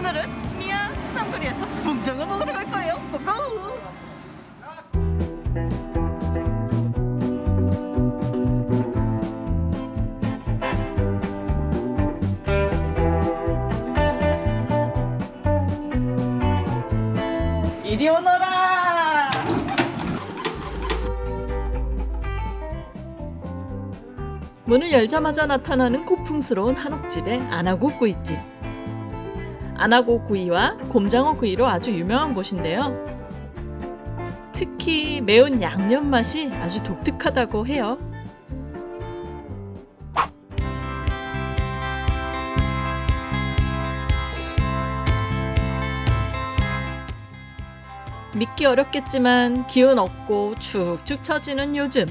오늘은 미아 쌈거리에서 붕장어 먹으러 갈 거예요. 고고! 이리 오너라! 문을 열자마자 나타나는 고풍스러운 한옥집의 아나고구이집. 아나고구이와 곰장어 구이로 아주 유명한 곳인데요. 특히 매운 양념 맛이 아주 독특하다고 해요. 믿기 어렵겠지만 기운 없고 축축 처지는 요즘.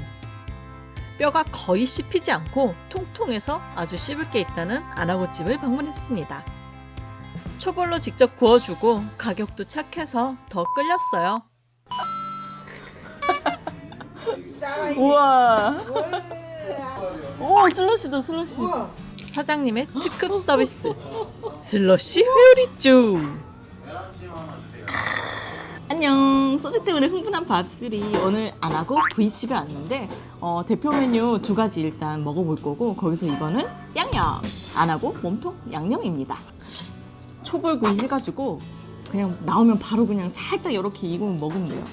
뼈가 거의 씹히지 않고 통통해서 아주 씹을 게 있다는 아나고집을 방문했습니다. 초벌로 직접 구워주고 가격도 착해서 더 끌렸어요. 우와. 오 슬러시다 슬러시. 사장님의 특급 서비스 슬러시 회오리쭈 안녕. 소주 때문에 흥분한 밥술이 오늘 안 하고 구이집에 왔는데 어, 대표 메뉴 두 가지 일단 먹어볼 거고 거기서 이거는 양념 안 하고 몸통 양념입니다. 초벌구이 해가지고 그냥 나오면 바로 그냥 살짝 이렇게 익으면 먹으면 돼요.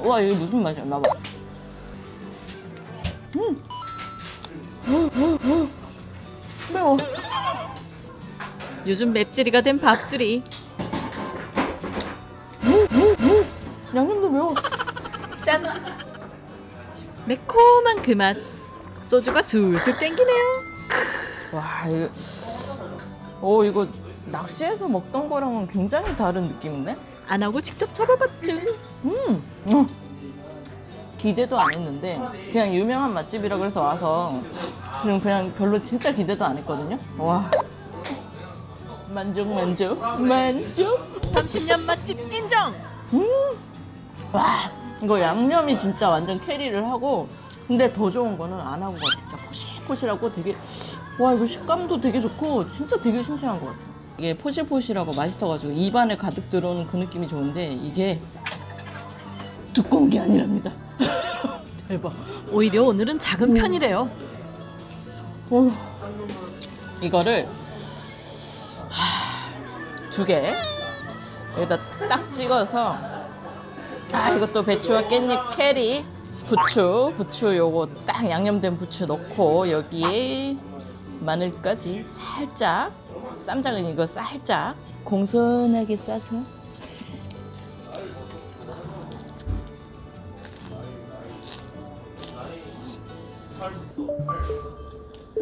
와 이게 무슨 맛이야? 나봐. 음. 매워. 요즘 맵찔이가 된 밥술이 양념도 매워. 짠. 매콤한 그 맛 소주가 술술 땡기네요 와 이거 오 이거 낚시해서 먹던 거랑은 굉장히 다른 느낌인데? 안 하고 직접 잡아봤죠 음, 음. 기대도 안 했는데 그냥 유명한 맛집이라 그래서 와서 그냥 그냥 별로 진짜 기대도 안 했거든요. 와 만족 만족 만족. 30년 맛집 인정 와 이거 양념이 진짜 완전 캐리를 하고 근데 더 좋은 거는 안 하고가 진짜 포실포실하고 되게 와 이거 식감도 되게 좋고 진짜 되게 신선한 것 같아요. 이게 포실포실하고 맛있어가지고 입안에 가득 들어오는 그 느낌이 좋은데 이게 두꺼운 게 아니랍니다. 대박. 오히려 오늘은 작은 편이래요. 어휴. 이거를 두개 여기다 딱 찍어서 아 이것도 배추와 깻잎 캐리 부추 부추 요거 딱 양념된 부추 넣고 여기에 마늘까지 살짝 쌈장은 이거 살짝 공손하게 싸서.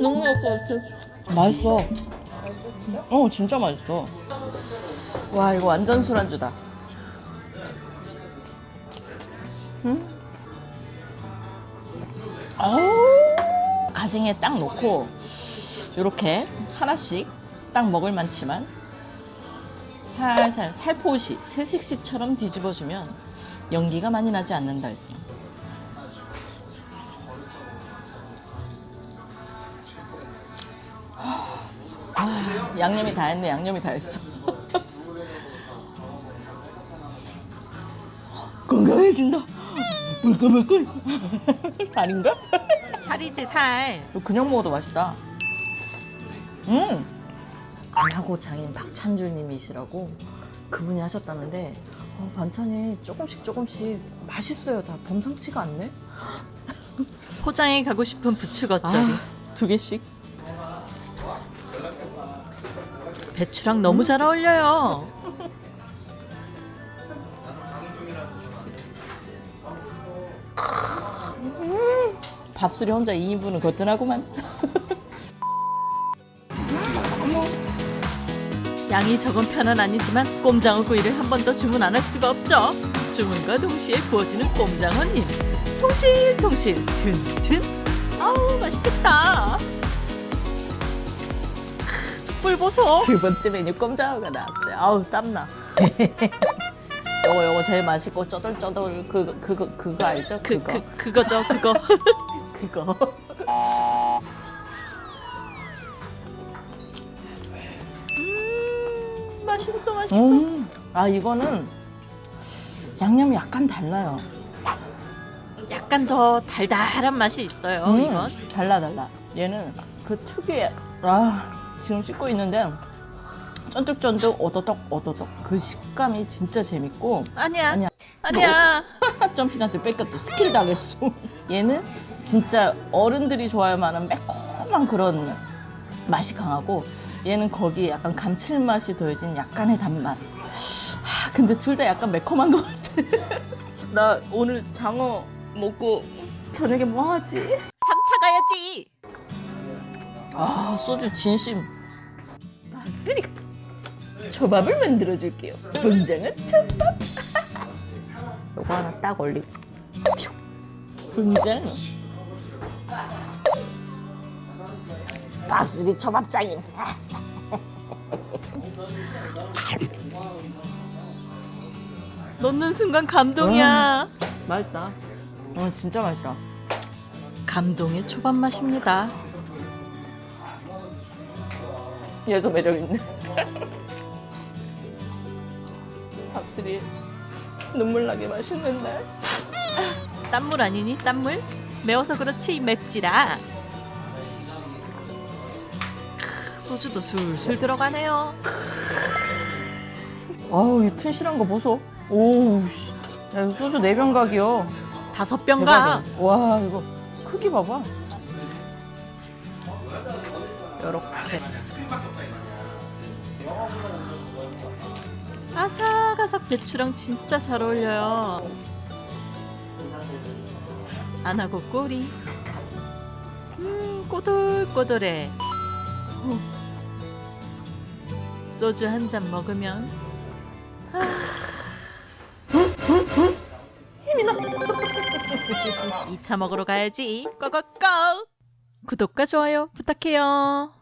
너무 맛있어 맛있어. 어 진짜 맛있어. 와 이거 완전 술안주다. 아 우 가생에 딱 넣고 이렇게 하나씩 딱 먹을 만치만 살살 살포시 새식시처럼 뒤집어주면 연기가 많이 나지 않는다 했어. 아, 양념이 다 했네. 양념이 다 했어. 건강해진다. 물끌물끌. 살인가? 살이지 살 이거 그냥 먹어도 맛있다. 음! 안하고 장인 박찬주님이시라고 그분이 하셨다는데 어, 반찬이 조금씩 조금씩 맛있어요. 다 범상치가 않네. 포장해 가고 싶은 부추 겉절이 아, 두 개씩. 배추랑 너무 잘 어울려요 밥술이 혼자 2인분은 거뜬하구만. 양이 적은 편은 아니지만 꼼장어 구이를 한 번 더 주문 안 할 수가 없죠. 주문과 동시에 구워지는 꼼장어님. 통실통실 튼튼. 아우 맛있겠다. 크, 숯불 보소. 두 번째 메뉴 꼼장어가 나왔어요. 아우 땀나. 요거 요거 제일 맛있고 쪼들쪼들 그거 그거 그거 알죠? 그, 그거 그, 그거죠 그거. 그거 음, 맛있어 맛있어. 음, 아 이거는 양념이 약간 달라요. 약간 더 달달한 맛이 있어요 음, 이건. 달라 달라. 얘는 그 특유의 아 지금 씻고 있는데 쫀득쫀득 오도독 오도독. 그 식감이 진짜 재밌고. 아니야. 아니야. 아니야. 점핑한테 뺏겼다. 스킬 당했어. 얘는 진짜 어른들이 좋아할 만한 매콤한 그런 맛이 강하고 얘는 거기에 약간 감칠맛이 더해진 약간의 단맛. 아, 근데 둘 다 약간 매콤한 것 같아. 나 오늘 장어 먹고 저녁에 뭐 하지? 3차 가야지. 아 소주 진심. 박스리가 초밥을 만들어 줄게요. 분장은 초밥. 요거 하나 딱 올리고. 퓨. 분장. 박스리 초밥장인. 넣는 순간 감동이야. 맛있다. 어 진짜 맛있다. 감동의 초밥 맛입니다. 얘도 매력 있네. 박스리 눈물 나게 맛있는데. 땀물 아니니? 땀물? 매워서 그렇지 맵지라. 소주도 술술 들어가네요. 아우 이 튼실한 거 보소. 오우 씨. 야 이거 소주 네 병 각이요. 다섯 병가. 대박이야. 와 이거 크기 봐봐. 요렇게. 아삭아삭 배추랑 진짜 잘 어울려요. 안 하고 꼬리. 음, 꼬들꼬들해. 후. 소주 한 잔 먹으면 아. 힘이 나. 2차 먹으러 가야지. 고고고. 구독과 좋아요 부탁해요.